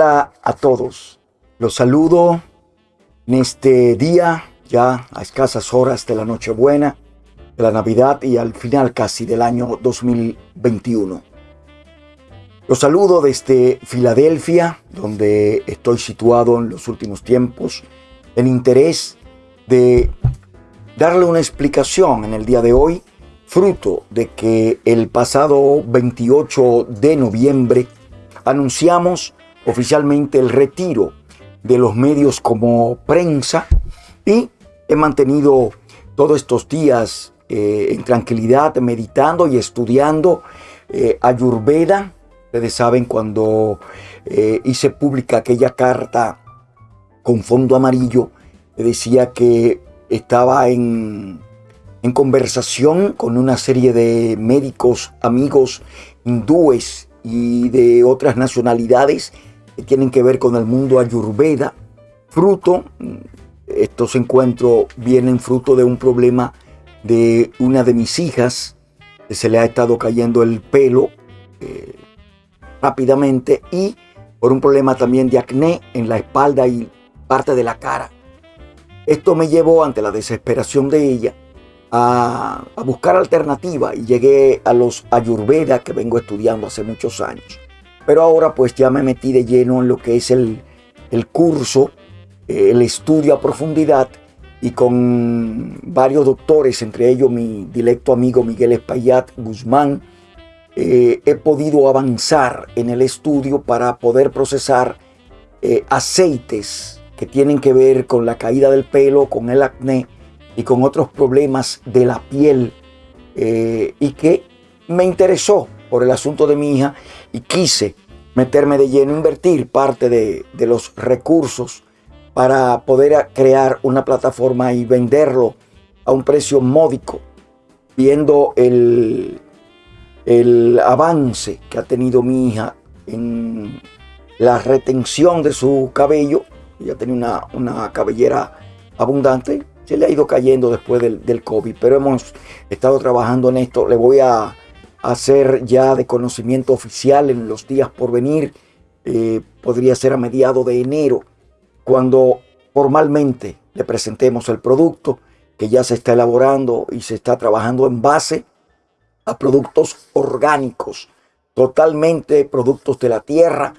A todos. Los saludo en este día, ya a escasas horas de la Nochebuena, de la Navidad y al final casi del año 2021. Los saludo desde Filadelfia, donde estoy situado en los últimos tiempos, en interés de darle una explicación en el día de hoy, fruto de que el pasado 28 de noviembre anunciamos oficialmente el retiro de los medios como prensa y he mantenido todos estos días eh, en tranquilidad meditando y estudiando eh, Ayurveda. Ustedes saben cuando eh, hice pública aquella carta con fondo amarillo, decía que estaba en, en conversación con una serie de médicos, amigos hindúes y de otras nacionalidades tienen que ver con el mundo ayurveda. Fruto, estos encuentros vienen fruto de un problema de una de mis hijas, que se le ha estado cayendo el pelo eh, rápidamente y por un problema también de acné en la espalda y parte de la cara. Esto me llevó ante la desesperación de ella a, a buscar alternativa y llegué a los ayurveda que vengo estudiando hace muchos años. Pero ahora pues ya me metí de lleno en lo que es el, curso, eh, el estudio a profundidad y con varios doctores, entre ellos mi directo amigo Miguel Espaillat Guzmán, eh, he podido avanzar en el estudio para poder procesar eh, aceites que tienen que ver con la caída del pelo, con el acné y con otros problemas de la piel y que me interesó por el asunto de mi hija y quise meterme de lleno, invertir parte de, los recursos para poder crear una plataforma y venderlo a un precio módico, viendo el, el avance que ha tenido mi hija en la retención de su cabello. Ella tenía una, una cabellera abundante, se le ha ido cayendo después del, del COVID, pero hemos estado trabajando en esto. Le voy a hacer ya de conocimiento oficial en los días por venir. Eh, podría ser a mediado de enero, cuando formalmente le presentemos el producto que ya se está elaborando y se está trabajando en base a productos orgánicos, totalmente productos de la tierra,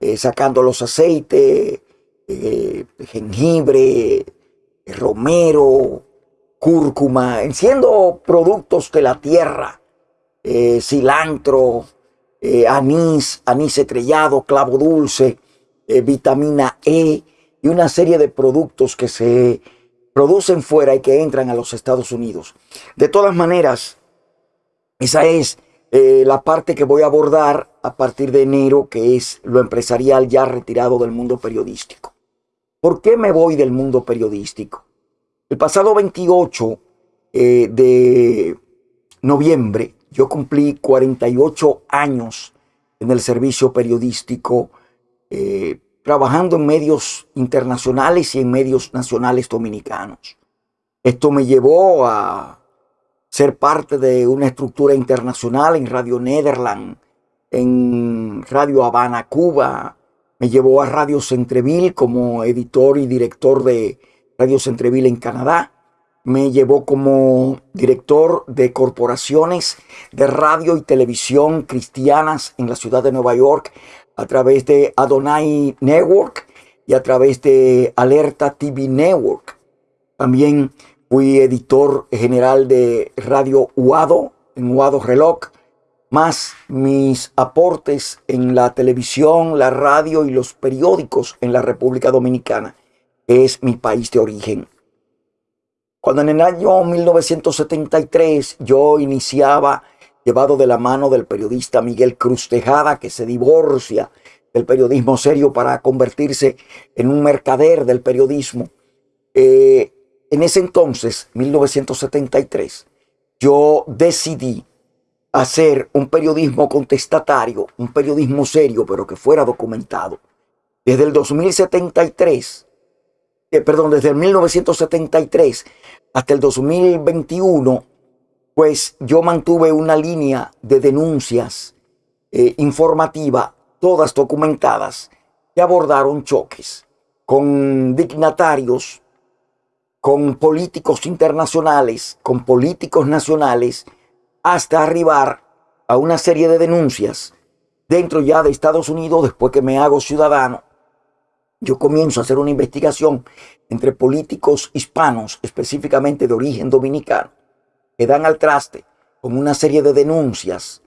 eh, sacando los aceites, eh, jengibre, romero, cúrcuma, siendo productos de la tierra eh, cilantro, eh, anís, anís estrellado, clavo dulce, eh, vitamina E y una serie de productos que se producen fuera y que entran a los Estados Unidos. De todas maneras, esa es la parte que voy a abordar a partir de enero, que es lo empresarial ya retirado del mundo periodístico. ¿Por qué me voy del mundo periodístico? El pasado 28 de noviembre yo cumplí 48 años en el servicio periodístico, eh, trabajando en medios internacionales y en medios nacionales dominicanos. Esto me llevó a ser parte de una estructura internacional en Radio Nederland, en Radio Habana, Cuba. Me llevó a Radio Centreville como editor y director de Radio Centreville en Canadá me llevó como director de corporaciones de radio y televisión cristianas en la ciudad de Nueva York a través de Adonai Network y a través de Alerta TV Network. También fui editor general de Radio Uado en Uado Reloj, más mis aportes en la televisión, la radio y los periódicos en la República Dominicana, es mi país de origen. Cuando en el año 1973 yo iniciaba, llevado de la mano del periodista Miguel Cruz Tejada, que se divorcia del periodismo serio para convertirse en un mercader del periodismo, eh, en ese entonces, 1973, yo decidí hacer un periodismo contestatario, un periodismo serio, pero que fuera documentado. Desde el 2073 eh, perdón, desde el 1973 hasta el 2021, pues yo mantuve una línea de denuncias eh, informativa, todas documentadas, que abordaron choques con dignatarios, con políticos internacionales, con políticos nacionales, hasta arribar a una serie de denuncias dentro ya de Estados Unidos después que me hago ciudadano. Yo comienzo a hacer una investigación entre políticos hispanos, específicamente de origen dominicano, que dan al traste con una serie de denuncias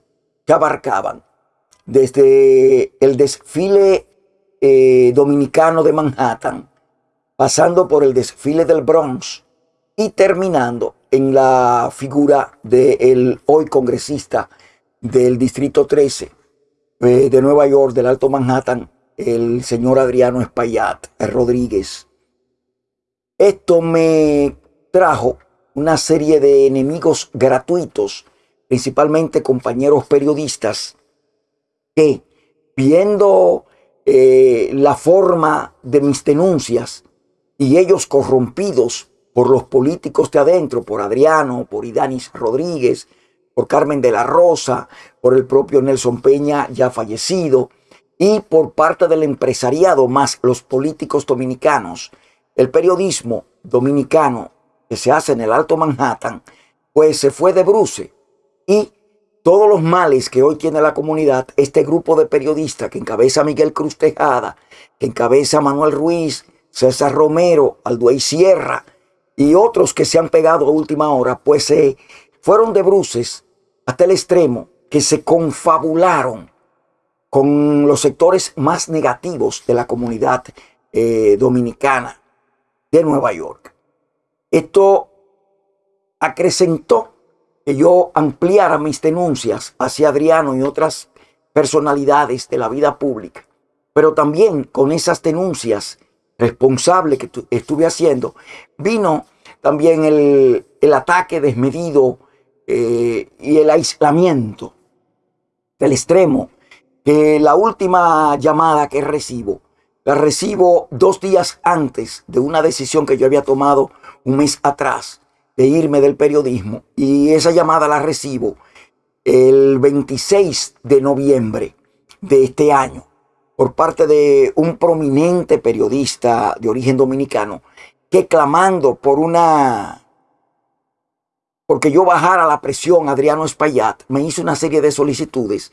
que abarcaban desde el desfile eh, dominicano de Manhattan, pasando por el desfile del Bronx y terminando en la figura del hoy congresista del Distrito 13 eh, de Nueva York, del Alto Manhattan, el señor Adriano Espaillat Rodríguez. Esto me trajo una serie de enemigos gratuitos, principalmente compañeros periodistas, que viendo eh, la forma de mis denuncias y ellos corrompidos por los políticos de adentro, por Adriano, por Idanis Rodríguez, por Carmen de la Rosa, por el propio Nelson Peña ya fallecido, y por parte del empresariado más los políticos dominicanos, el periodismo dominicano que se hace en el Alto Manhattan, pues se fue de bruce y todos los males que hoy tiene la comunidad, este grupo de periodistas que encabeza Miguel Cruz Tejada, que encabeza Manuel Ruiz, César Romero, Alduey Sierra y otros que se han pegado a última hora, pues se fueron de bruces hasta el extremo que se confabularon con los sectores más negativos de la comunidad eh, dominicana de Nueva York. Esto acrecentó que yo ampliara mis denuncias hacia Adriano y otras personalidades de la vida pública, pero también con esas denuncias responsables que estuve haciendo, vino también el, el ataque desmedido eh, y el aislamiento del extremo, que la última llamada que recibo, la recibo dos días antes de una decisión que yo había tomado un mes atrás de irme del periodismo y esa llamada la recibo el 26 de noviembre de este año por parte de un prominente periodista de origen dominicano que clamando por una porque yo bajara la presión Adriano Espaillat, me hizo una serie de solicitudes.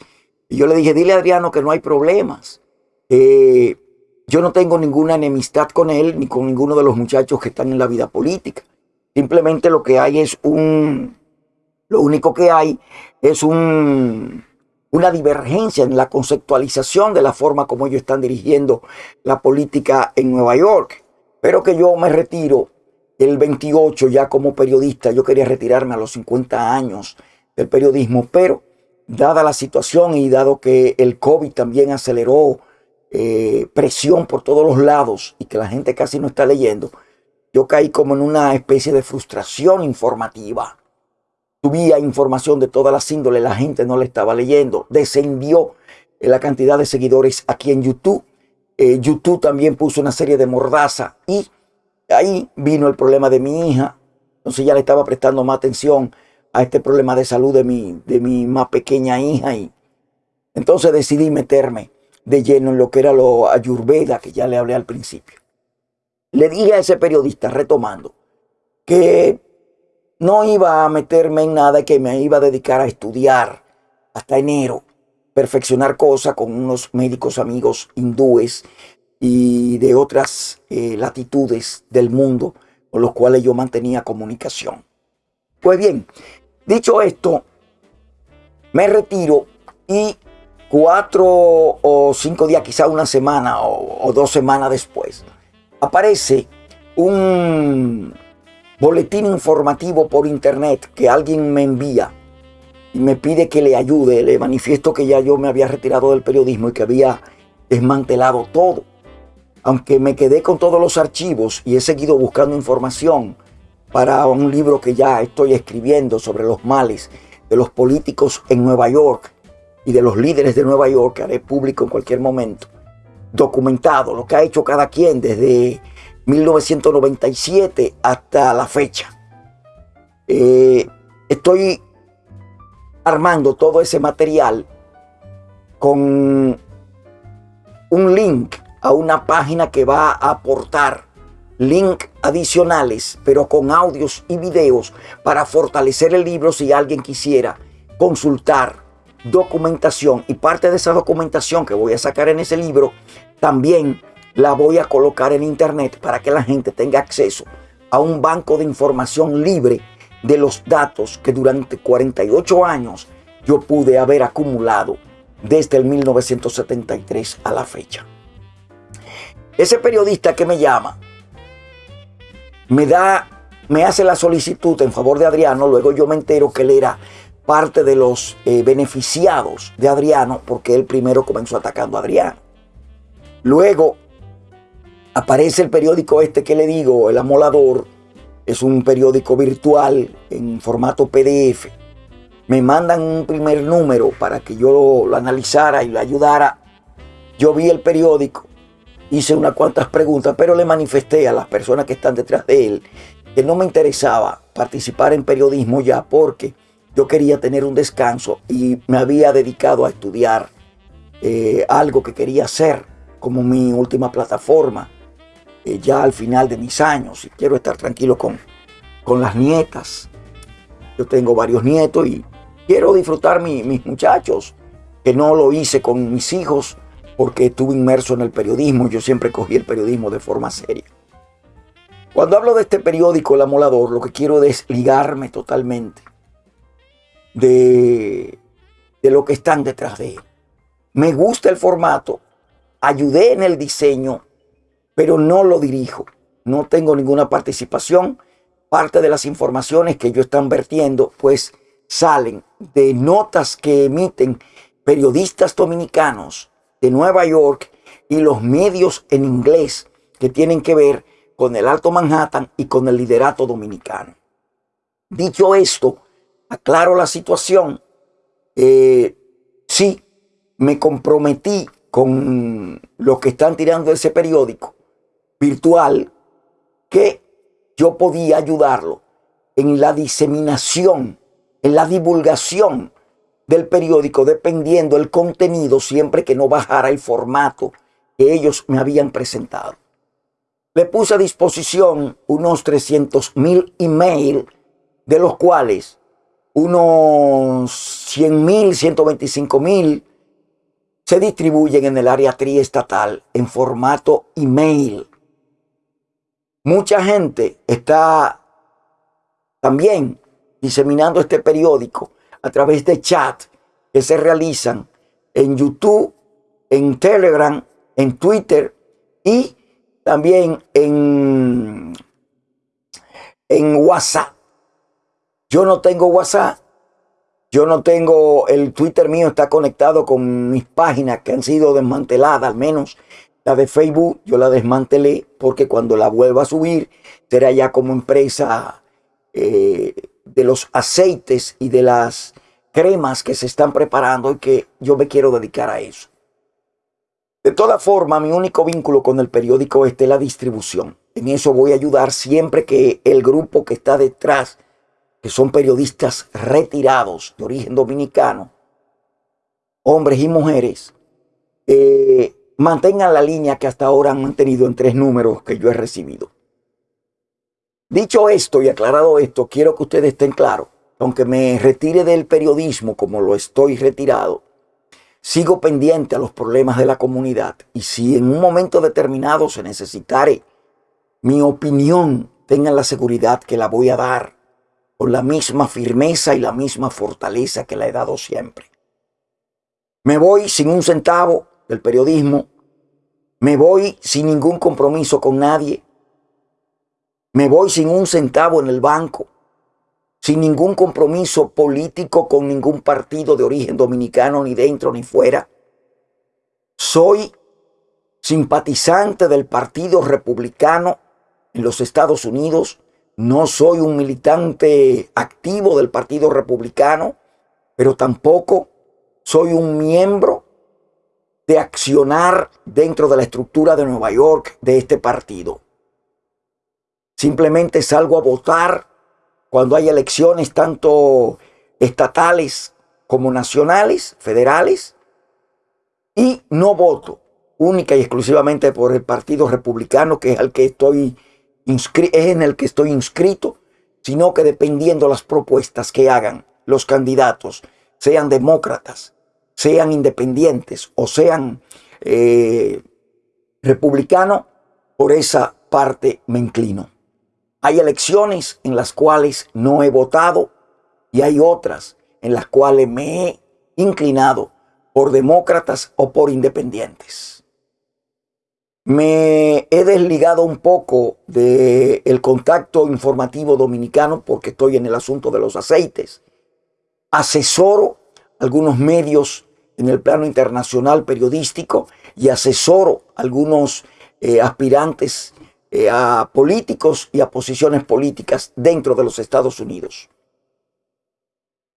Y yo le dije, dile a Adriano que no hay problemas. yo no tengo ninguna enemistad con él ni con ninguno de los muchachos que están en la vida política. Simplemente lo que hay es un, lo único que hay es un, una divergencia en la conceptualización de la forma como ellos están dirigiendo la política en Nueva York. Pero que yo me retiro el 28 ya como periodista, yo quería retirarme a los 50 años del periodismo, pero dada la situación y dado que el COVID también aceleró eh, presión por todos los lados y que la gente casi no está leyendo, yo caí como en una especie de frustración informativa. Subía información de todas las índoles, la gente no la estaba leyendo, descendió la cantidad de seguidores aquí en YouTube. Eh, YouTube también puso una serie de mordaza y ahí vino el problema de mi hija. Entonces ya le estaba prestando más atención a este problema de salud de mi, de mi más pequeña hija. Y entonces decidí meterme de lleno en lo que era lo ayurveda, que ya le hablé al principio. Le dije a ese periodista, retomando, que no iba a meterme en nada, que me iba a dedicar a estudiar hasta enero, perfeccionar cosas con unos médicos amigos hindúes y de otras eh, latitudes del mundo con los cuales yo mantenía comunicación. Pues bien, dicho esto, me retiro y cuatro o cinco días, quizá una semana o, o dos semanas después, aparece un boletín informativo por internet que alguien me envía y me pide que le ayude. Le manifiesto que ya yo me había retirado del periodismo y que había desmantelado todo aunque me quedé con todos los archivos y he seguido buscando información para un libro que ya estoy escribiendo sobre los males de los políticos en Nueva York y de los líderes de Nueva York, que haré público en cualquier momento, documentado lo que ha hecho cada quien desde 1997 hasta la fecha. Eh, estoy armando todo ese material con un link a una página que va a aportar link adicionales, pero con audios y videos para fortalecer el libro si alguien quisiera consultar documentación y parte de esa documentación que voy a sacar en ese libro también la voy a colocar en internet para que la gente tenga acceso a un banco de información libre de los datos que durante 48 años yo pude haber acumulado desde el 1973 a la fecha. Ese periodista que me llama me da, me hace la solicitud en favor de Adriano, luego yo me entero que él era parte de los eh, beneficiados de Adriano porque él primero comenzó atacando a Adriano. Luego aparece el periódico este que le digo, El Amolador, es un periódico virtual en formato PDF. Me mandan un primer número para que yo lo analizara y lo ayudara. Yo vi el periódico, hice unas cuantas preguntas, pero le manifesté a las personas que están detrás de él que no me interesaba participar en periodismo ya porque yo quería tener un descanso y me había dedicado a estudiar eh, algo que quería hacer como mi última plataforma eh, ya al final de mis años y quiero estar tranquilo con, con las nietas. Yo tengo varios nietos y quiero disfrutar mis muchachos, que no lo hice con mis hijos porque estuve inmerso en el periodismo. Yo siempre cogí el periodismo de forma seria. Cuando hablo de este periódico, El Amolador, lo que quiero es ligarme totalmente de, de lo que están detrás de él. Me gusta el formato, ayudé en el diseño, pero no lo dirijo. No tengo ninguna participación. Parte de las informaciones que yo están vertiendo, pues salen de notas que emiten periodistas dominicanos de Nueva York y los medios en inglés que tienen que ver con el Alto Manhattan y con el liderato dominicano. Dicho esto, aclaro la situación. Eh, sí, me comprometí con los que están tirando ese periódico virtual que yo podía ayudarlo en la diseminación, en la divulgación del periódico dependiendo el contenido siempre que no bajara el formato que ellos me habían presentado. Le puse a disposición unos 300 mil email, de los cuales unos 100 mil, 125 mil se distribuyen en el área triestatal en formato email. Mucha gente está también diseminando este periódico a través de chat que se realizan en YouTube, en Telegram, en Twitter y también en, en WhatsApp. Yo no tengo WhatsApp, yo no tengo, el Twitter mío está conectado con mis páginas que han sido desmanteladas, al menos la de Facebook yo la desmantelé porque cuando la vuelva a subir será ya como empresa eh, de los aceites y de las cremas que se están preparando y que yo me quiero dedicar a eso. De toda forma, mi único vínculo con el periódico es la distribución. En eso voy a ayudar siempre que el grupo que está detrás, que son periodistas retirados de origen dominicano, hombres y mujeres, eh, mantengan la línea que hasta ahora han mantenido en tres números que yo he recibido. Dicho esto y aclarado esto, quiero que ustedes estén claros. Aunque me retire del periodismo como lo estoy retirado, sigo pendiente a los problemas de la comunidad. Y si en un momento determinado se necesitare mi opinión, tengan la seguridad que la voy a dar con la misma firmeza y la misma fortaleza que la he dado siempre. Me voy sin un centavo del periodismo, me voy sin ningún compromiso con nadie, me voy sin un centavo en el banco, sin ningún compromiso político con ningún partido de origen dominicano, ni dentro ni fuera. Soy simpatizante del Partido Republicano en los Estados Unidos. No soy un militante activo del Partido Republicano, pero tampoco soy un miembro de accionar dentro de la estructura de Nueva York de este partido. Simplemente salgo a votar cuando hay elecciones tanto estatales como nacionales, federales, y no voto única y exclusivamente por el Partido Republicano, que es, que estoy es en el que estoy inscrito, sino que dependiendo las propuestas que hagan los candidatos, sean demócratas, sean independientes o sean eh, republicanos, por esa parte me inclino. Hay elecciones en las cuales no he votado y hay otras en las cuales me he inclinado por demócratas o por independientes. Me he desligado un poco del contacto informativo dominicano porque estoy en el asunto de los aceites. Asesoro algunos medios en el plano internacional periodístico y asesoro algunos eh, aspirantes a políticos y a posiciones políticas dentro de los Estados Unidos.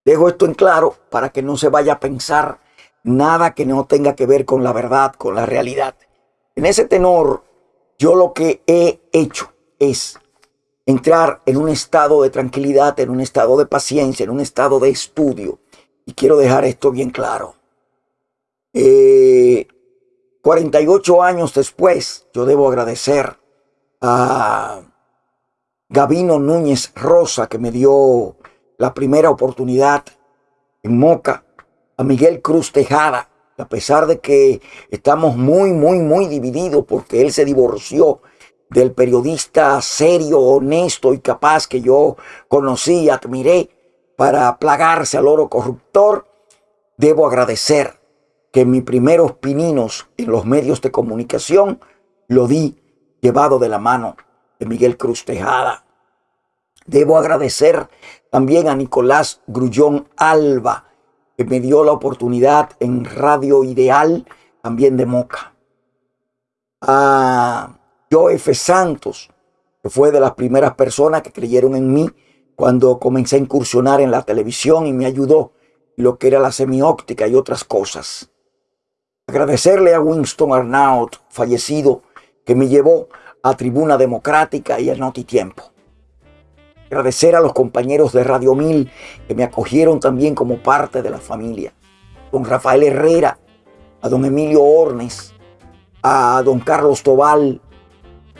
Dejo esto en claro para que no se vaya a pensar nada que no tenga que ver con la verdad, con la realidad. En ese tenor, yo lo que he hecho es entrar en un estado de tranquilidad, en un estado de paciencia, en un estado de estudio. Y quiero dejar esto bien claro. 48 eh, años después, yo debo agradecer a Gabino Núñez Rosa, que me dio la primera oportunidad en Moca, a Miguel Cruz Tejada, a pesar de que estamos muy, muy, muy divididos porque él se divorció del periodista serio, honesto y capaz que yo conocí y admiré para plagarse al oro corruptor, debo agradecer que mis primeros pininos en los medios de comunicación lo di llevado de la mano de Miguel Cruz Tejada. Debo agradecer también a Nicolás Grullón Alba, que me dio la oportunidad en Radio Ideal, también de Moca. A F. Santos, que fue de las primeras personas que creyeron en mí cuando comencé a incursionar en la televisión y me ayudó lo que era la semióptica y otras cosas. Agradecerle a Winston Arnaut, fallecido, que me llevó a Tribuna Democrática y a Notitiempo. Agradecer a los compañeros de Radio Mil que me acogieron también como parte de la familia. Don Rafael Herrera, a don Emilio Ornes, a don Carlos Tobal,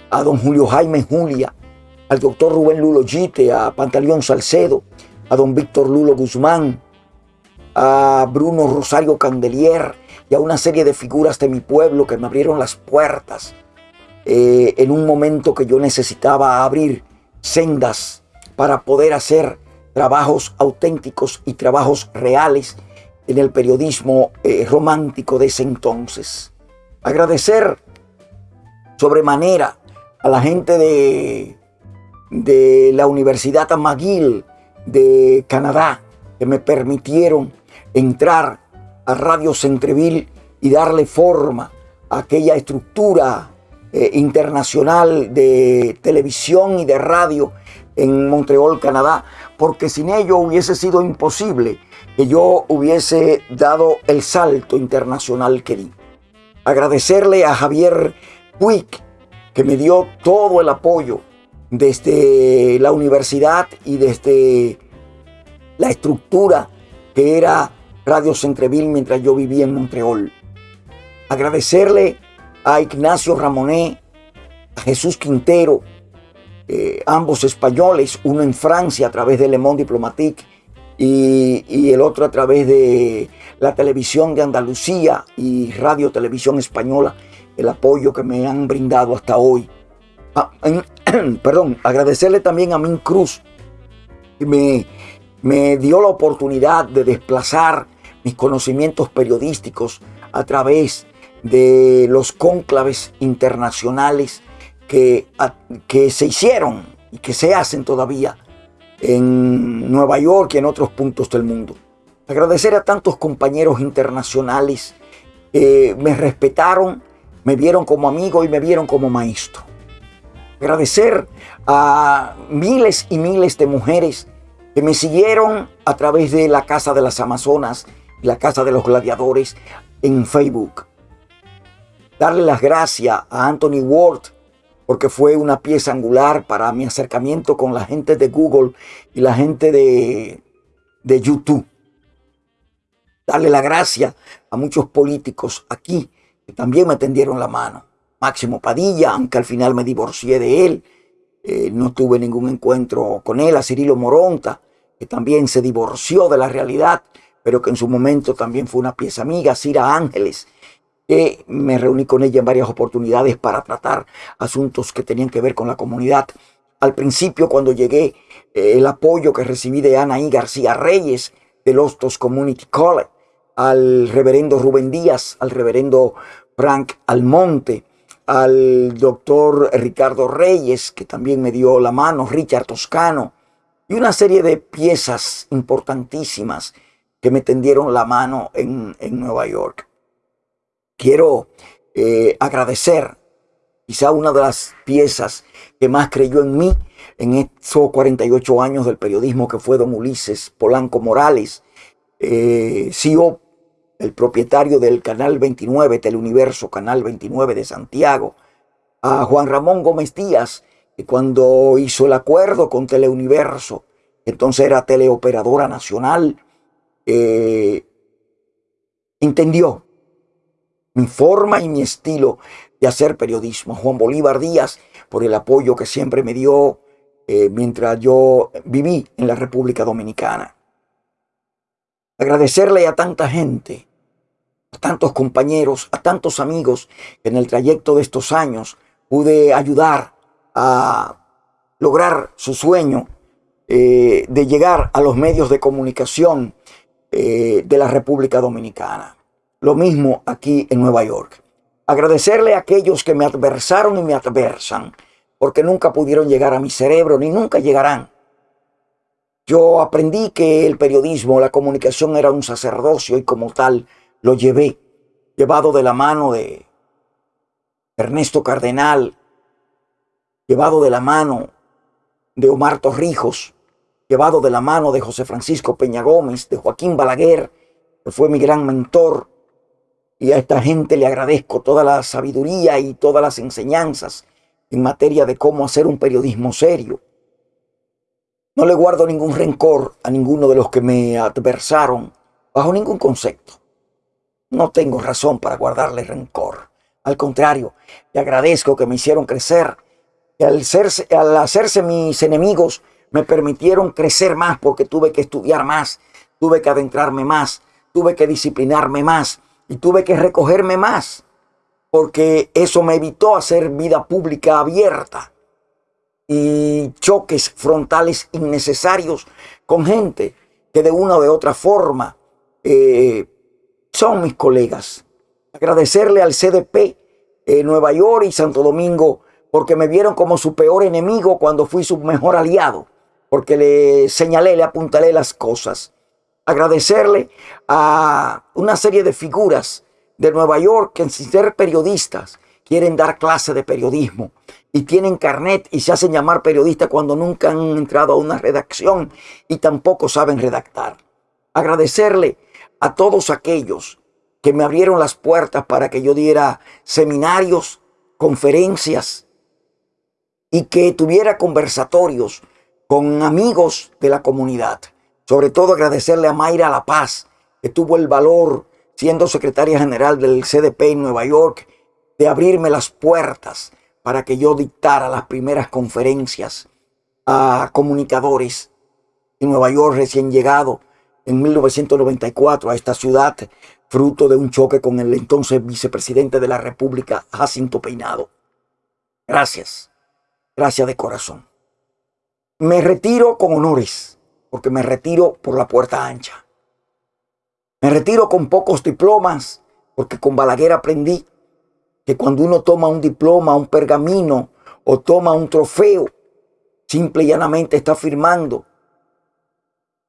a don Julio Jaime Julia, al doctor Rubén Lulo Gite, a Pantaleón Salcedo, a don Víctor Lulo Guzmán, a Bruno Rosario Candelier y a una serie de figuras de mi pueblo que me abrieron las puertas eh, en un momento que yo necesitaba abrir sendas para poder hacer trabajos auténticos y trabajos reales en el periodismo eh, romántico de ese entonces. Agradecer sobremanera a la gente de, de la Universidad McGill de Canadá que me permitieron entrar a Radio Centreville y darle forma a aquella estructura eh, internacional de televisión y de radio en Montreal, Canadá, porque sin ello hubiese sido imposible que yo hubiese dado el salto internacional que di. Agradecerle a Javier Puig, que me dio todo el apoyo desde la universidad y desde la estructura que era Radio Centreville mientras yo vivía en Montreal. Agradecerle a Ignacio Ramonet, a Jesús Quintero, eh, ambos españoles, uno en Francia a través de Le Monde Diplomatique y, el otro a través de la televisión de Andalucía y Radio Televisión Española, el apoyo que me han brindado hasta hoy. Ah, perdón, agradecerle también a Min Cruz, que me, me dio la oportunidad de desplazar mis conocimientos periodísticos a través de los cónclaves internacionales que, que se hicieron y que se hacen todavía en Nueva York y en otros puntos del mundo. Agradecer a tantos compañeros internacionales que me respetaron, me vieron como amigo y me vieron como maestro. Agradecer a miles y miles de mujeres que me siguieron a través de la Casa de las Amazonas y la Casa de los Gladiadores en Facebook. Darle las gracias a Anthony Ward porque fue una pieza angular para mi acercamiento con la gente de Google y la gente de, de YouTube. Darle la gracia a muchos políticos aquí que también me tendieron la mano. Máximo Padilla, aunque al final me divorcié de él, eh, no tuve ningún encuentro con él, a Cirilo Moronta, que también se divorció de la realidad, pero que en su momento también fue una pieza amiga, Cira Ángeles, que me reuní con ella en varias oportunidades para tratar asuntos que tenían que ver con la comunidad. Al principio, cuando llegué, eh, el apoyo que recibí de Anaí García Reyes, del Hostos Community College, al reverendo Rubén Díaz, al reverendo Frank Almonte, al doctor Ricardo Reyes, que también me dio la mano, Richard Toscano, y una serie de piezas importantísimas que me tendieron la mano en, Nueva York. Quiero eh, agradecer quizá una de las piezas que más creyó en mí en esos 48 años del periodismo que fue don Ulises Polanco Morales, eh, CEO el propietario del Canal 29, Teleuniverso Canal 29 de Santiago, a Juan Ramón Gómez Díaz, que cuando hizo el acuerdo con Teleuniverso, entonces era teleoperadora nacional, eh, entendió mi forma y mi estilo de hacer periodismo. Juan Bolívar Díaz, por el apoyo que siempre me dio eh, mientras yo viví en la República Dominicana. Agradecerle a tanta gente a tantos compañeros, a tantos amigos que en el trayecto de estos años pude ayudar a lograr su sueño eh, de llegar a los medios de comunicación eh, de la República Dominicana. Lo mismo aquí en Nueva York. Agradecerle a aquellos que me adversaron y me adversan, porque nunca pudieron llegar a mi cerebro ni nunca llegarán. Yo aprendí que el periodismo, la comunicación era un sacerdocio y como tal lo llevé, llevado de la mano de Ernesto Cardenal, llevado de la mano de Omar Torrijos, llevado de la mano de José Francisco Peña Gómez, de Joaquín Balaguer, que fue mi gran mentor. Y a esta gente le agradezco toda la sabiduría y todas las enseñanzas en materia de cómo hacer un periodismo serio. No le guardo ningún rencor a ninguno de los que me adversaron bajo ningún concepto. No tengo razón para guardarle rencor. Al contrario, le agradezco que me hicieron crecer. Y al, al hacerse mis enemigos, me permitieron crecer más porque tuve que estudiar más, tuve que adentrarme más, tuve que disciplinarme más y tuve que recogerme más. Porque eso me evitó hacer vida pública abierta y choques frontales innecesarios con gente que de una o de otra forma eh, son mis colegas. Agradecerle al CDP en Nueva York y Santo Domingo porque me vieron como su peor enemigo cuando fui su mejor aliado, porque le señalé, le apuntalé las cosas. Agradecerle a una serie de figuras de Nueva York que sin ser periodistas quieren dar clase de periodismo y tienen carnet y se hacen llamar periodistas cuando nunca han entrado a una redacción y tampoco saben redactar. Agradecerle a todos aquellos que me abrieron las puertas para que yo diera seminarios, conferencias y que tuviera conversatorios con amigos de la comunidad. Sobre todo agradecerle a Mayra La Paz, que tuvo el valor, siendo secretaria general del CDP en Nueva York, de abrirme las puertas para que yo dictara las primeras conferencias a comunicadores en Nueva York recién llegado en 1994 a esta ciudad, fruto de un choque con el entonces vicepresidente de la República, Jacinto Peinado. Gracias, gracias de corazón. Me retiro con honores, porque me retiro por la puerta ancha. Me retiro con pocos diplomas, porque con Balaguer aprendí que cuando uno toma un diploma, un pergamino o toma un trofeo, simple y llanamente está firmando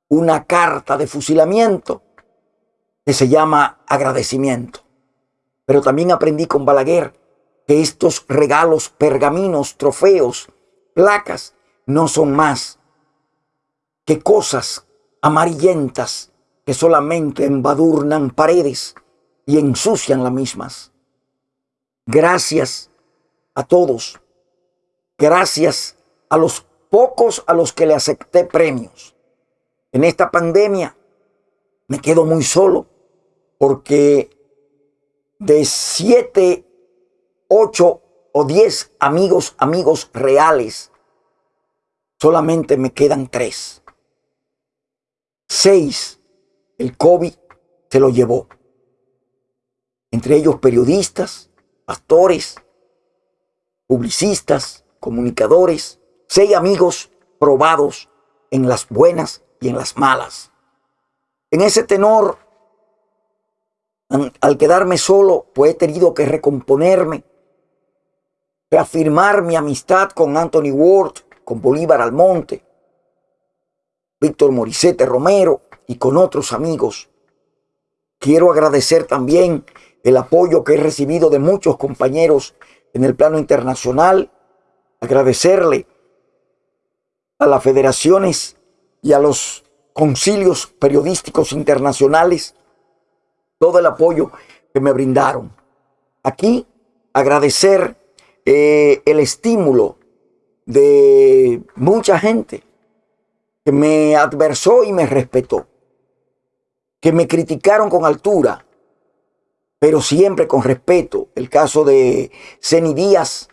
una carta de fusilamiento que se llama agradecimiento. Pero también aprendí con Balaguer que estos regalos, pergaminos, trofeos, placas, no son más que cosas amarillentas que solamente embadurnan paredes y ensucian las mismas. Gracias a todos. Gracias a los pocos a los que le acepté premios en esta pandemia me quedo muy solo porque de siete, ocho o diez amigos, amigos reales, solamente me quedan tres. Seis, el COVID se lo llevó. Entre ellos periodistas, pastores, publicistas, comunicadores, seis amigos probados en las buenas y en las malas. En ese tenor, al quedarme solo, pues he tenido que recomponerme, reafirmar mi amistad con Anthony Ward, con Bolívar Almonte, Víctor Morisete Romero y con otros amigos. Quiero agradecer también el apoyo que he recibido de muchos compañeros en el plano internacional, agradecerle a las federaciones y a los concilios periodísticos internacionales todo el apoyo que me brindaron. Aquí agradecer eh, el estímulo de mucha gente me adversó y me respetó, que me criticaron con altura, pero siempre con respeto. El caso de Ceni Díaz,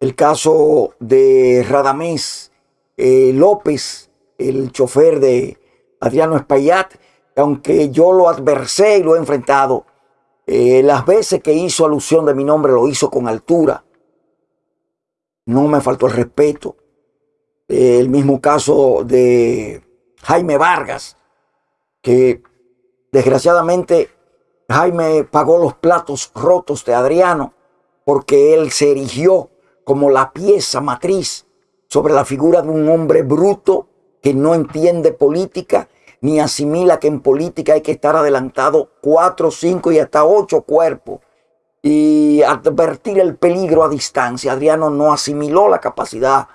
el caso de Radamés eh, López, el chofer de Adriano Espaillat, aunque yo lo adversé y lo he enfrentado, eh, las veces que hizo alusión de mi nombre lo hizo con altura. No me faltó el respeto. El mismo caso de Jaime Vargas, que desgraciadamente Jaime pagó los platos rotos de Adriano porque él se erigió como la pieza matriz sobre la figura de un hombre bruto que no entiende política ni asimila que en política hay que estar adelantado cuatro, cinco y hasta ocho cuerpos y advertir el peligro a distancia. Adriano no asimiló la capacidad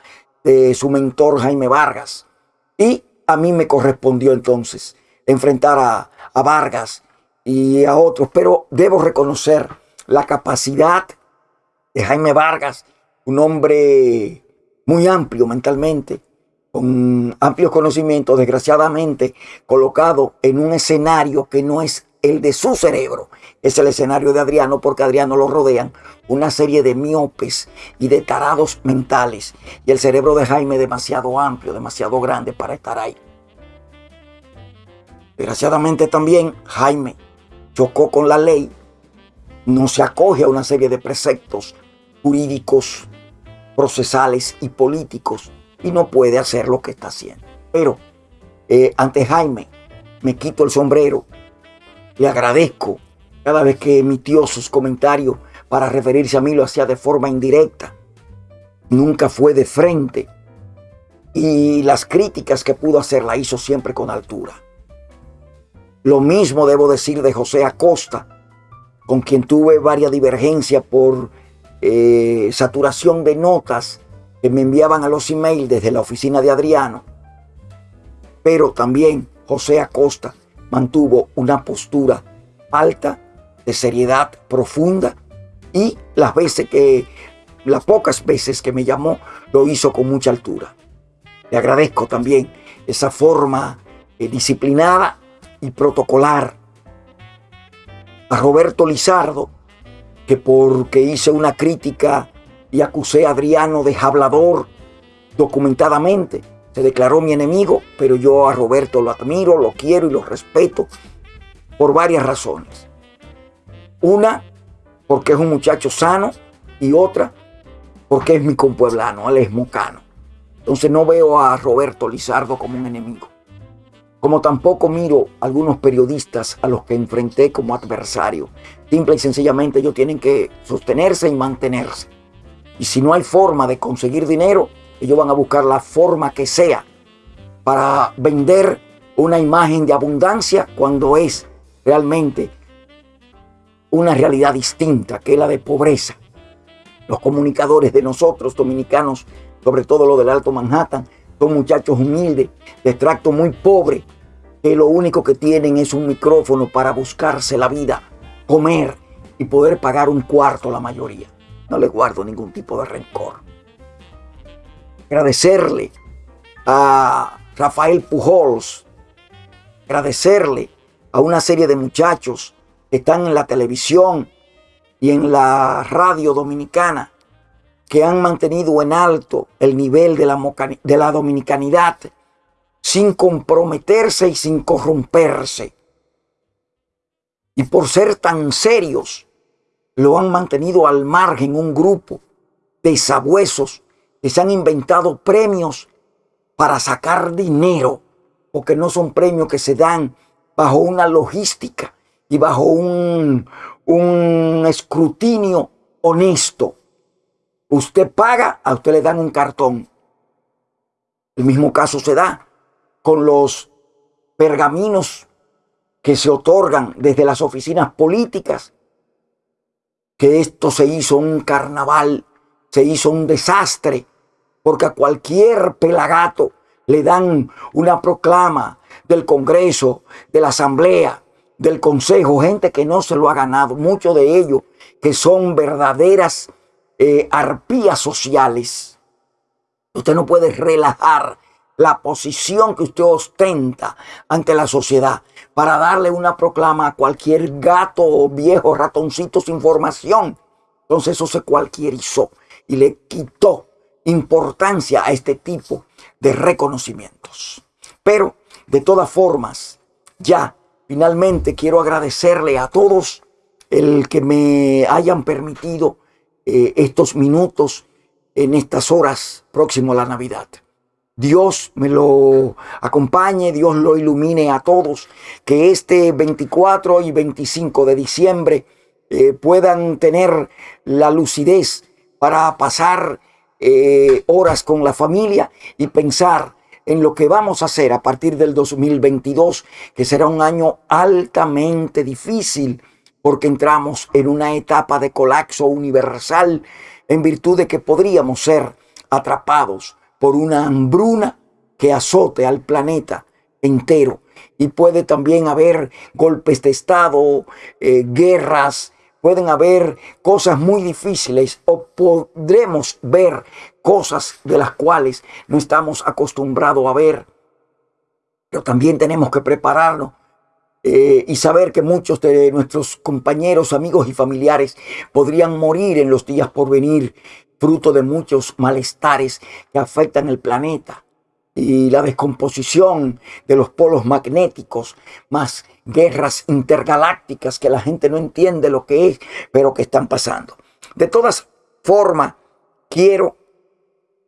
de su mentor Jaime Vargas. Y a mí me correspondió entonces enfrentar a, a Vargas y a otros, pero debo reconocer la capacidad de Jaime Vargas, un hombre muy amplio mentalmente, con amplios conocimientos, desgraciadamente colocado en un escenario que no es el de su cerebro, es el escenario de Adriano, porque Adriano lo rodean una serie de miopes y de tarados mentales, y el cerebro de Jaime demasiado amplio, demasiado grande para estar ahí. Desgraciadamente también Jaime chocó con la ley, no se acoge a una serie de preceptos jurídicos, procesales y políticos y no puede hacer lo que está haciendo. Pero eh, ante Jaime me quito el sombrero, le agradezco cada vez que emitió sus comentarios para referirse a mí lo hacía de forma indirecta, nunca fue de frente y las críticas que pudo hacer la hizo siempre con altura. Lo mismo debo decir de José Acosta, con quien tuve varias divergencias por eh, saturación de notas que me enviaban a los emails desde la oficina de Adriano. Pero también José Acosta mantuvo una postura alta, de seriedad profunda y las veces que, las pocas veces que me llamó, lo hizo con mucha altura. Le agradezco también esa forma eh, disciplinada y protocolar. A Roberto Lizardo, que porque hice una crítica y acusé a Adriano de hablador documentadamente. Se declaró mi enemigo, pero yo a Roberto lo admiro, lo quiero y lo respeto por varias razones. Una, porque es un muchacho sano y otra, porque es mi compueblano, él es mocano. Entonces no veo a Roberto Lizardo como un enemigo. Como tampoco miro a algunos periodistas a los que enfrenté como adversario. Simple y sencillamente ellos tienen que sostenerse y mantenerse. Y si no hay forma de conseguir dinero, ellos van a buscar la forma que sea para vender una imagen de abundancia cuando es realmente una realidad distinta, que es la de pobreza. Los comunicadores de nosotros, dominicanos, sobre todo los del Alto Manhattan, son muchachos humildes, de extracto muy pobre, que lo único que tienen es un micrófono para buscarse la vida, comer y poder pagar un cuarto la mayoría. No le guardo ningún tipo de rencor. Agradecerle a Rafael Pujols, agradecerle a una serie de muchachos están en la televisión y en la radio dominicana que han mantenido en alto el nivel de la, de la dominicanidad sin comprometerse y sin corromperse. Y por ser tan serios, lo han mantenido al margen un grupo de sabuesos que se han inventado premios para sacar dinero, porque no son premios que se dan bajo una logística y bajo un, un escrutinio honesto. Usted paga, a usted le dan un cartón. El mismo caso se da con los pergaminos que se otorgan desde las oficinas políticas, que esto se hizo un carnaval, se hizo un desastre, porque a cualquier pelagato le dan una proclama del Congreso, de la Asamblea, del Consejo, gente que no se lo ha ganado, muchos de ellos que son verdaderas eh, arpías sociales. Usted no puede relajar la posición que usted ostenta ante la sociedad para darle una proclama a cualquier gato o viejo ratoncito sin formación. Entonces eso se cualquierizó y le quitó importancia a este tipo de reconocimientos. Pero de todas formas, ya finalmente quiero agradecerle a todos el que me hayan permitido eh, estos minutos en estas horas próximo a la Navidad. Dios me lo acompañe, Dios lo ilumine a todos, que este 24 y 25 de diciembre eh, puedan tener la lucidez para pasar eh, horas con la familia y pensar en lo que vamos a hacer a partir del 2022, que será un año altamente difícil porque entramos en una etapa de colapso universal en virtud de que podríamos ser atrapados por una hambruna que azote al planeta entero. Y puede también haber golpes de Estado, eh, guerras, pueden haber cosas muy difíciles o podremos ver cosas de las cuales no estamos acostumbrados a ver. Pero también tenemos que prepararnos eh, y saber que muchos de nuestros compañeros, amigos y familiares podrían morir en los días por venir fruto de muchos malestares que afectan el planeta y la descomposición de los polos magnéticos, más guerras intergalácticas que la gente no entiende lo que es, pero que están pasando. De todas formas, quiero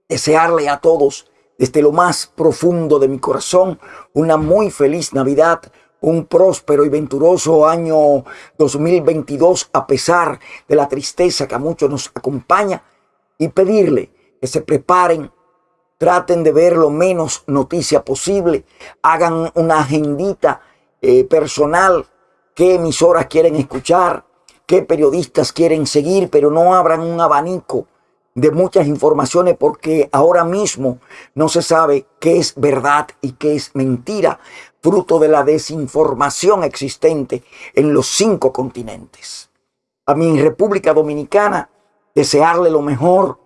desearle a todos desde lo más profundo de mi corazón una muy feliz Navidad, un próspero y venturoso año 2022 a pesar de la tristeza que a muchos nos acompaña y pedirle que se preparen, traten de ver lo menos noticia posible, hagan una agendita eh, personal, qué emisoras quieren escuchar, qué periodistas quieren seguir, pero no abran un abanico de muchas informaciones porque ahora mismo no se sabe qué es verdad y qué es mentira, fruto de la desinformación existente en los cinco continentes. A mi República Dominicana desearle lo mejor,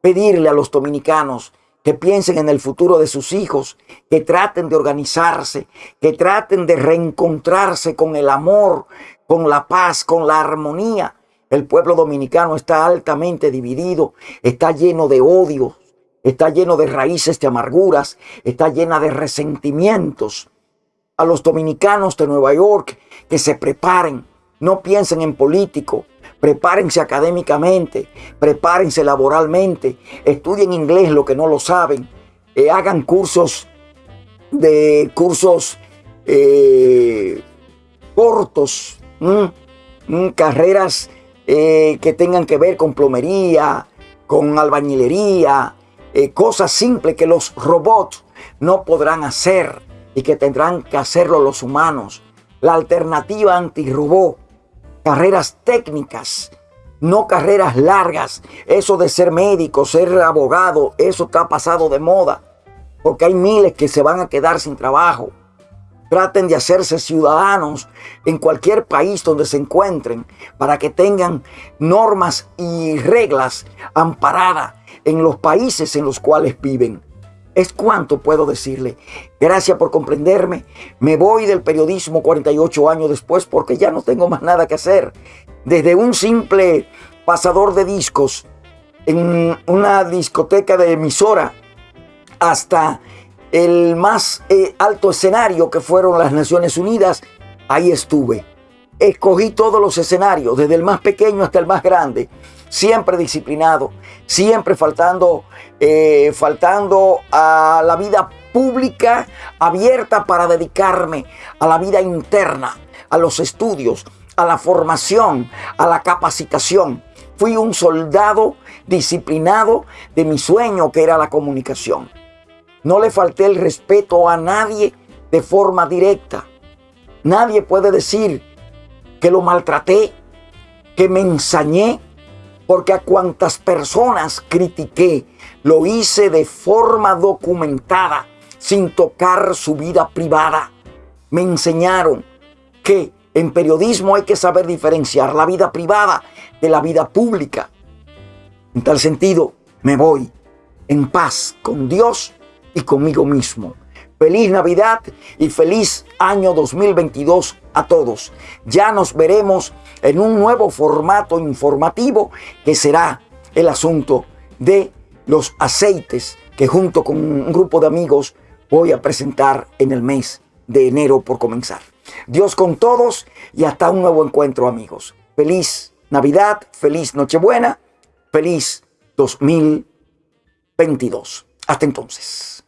pedirle a los dominicanos que piensen en el futuro de sus hijos, que traten de organizarse, que traten de reencontrarse con el amor, con la paz, con la armonía. El pueblo dominicano está altamente dividido, está lleno de odios, está lleno de raíces de amarguras, está llena de resentimientos. A los dominicanos de Nueva York que se preparen, no piensen en político, prepárense académicamente, prepárense laboralmente, estudien inglés lo que no lo saben, eh, hagan cursos de cursos eh, cortos, carreras eh, que tengan que ver con plomería, con albañilería, cosas simples que los robots no podrán hacer y que tendrán que hacerlo los humanos. La alternativa antirrobot carreras técnicas, no carreras largas. Eso de ser médico, ser abogado, eso está pasado de moda, porque hay miles que se van a quedar sin trabajo. Traten de hacerse ciudadanos en cualquier país donde se encuentren para que tengan normas y reglas amparadas en los países en los cuales viven. Es cuanto puedo decirle. Gracias por comprenderme. Me voy del periodismo 48 años después porque ya no tengo más nada que hacer. desde un simple pasador de discos en una discoteca de emisora hasta el más eh, alto escenario que fueron las Naciones Unidas, ahí estuve. Escogí todos los escenarios, desde el más pequeño hasta el más grande, siempre disciplinado, siempre faltando, eh, faltando a la vida pública abierta para dedicarme a la vida interna, a los estudios, a la formación, a la capacitación. Fui un soldado disciplinado de mi sueño que era la comunicación. No le falté el respeto a nadie de forma directa. Nadie puede decir que lo maltraté, que me ensañé, porque a cuantas personas critiqué, lo hice de forma documentada, sin tocar su vida privada. Me enseñaron que en periodismo hay que saber diferenciar la vida privada de la vida pública. En tal sentido, me voy en paz con Dios y conmigo mismo. Feliz Navidad y feliz año 2022 a todos. Ya nos veremos en un nuevo formato informativo que será el asunto de los aceites que junto con un grupo de amigos voy a presentar en el mes de enero por comenzar. Dios con todos y hasta un nuevo encuentro amigos. Feliz Navidad, feliz Nochebuena, feliz 2022. Hasta entonces.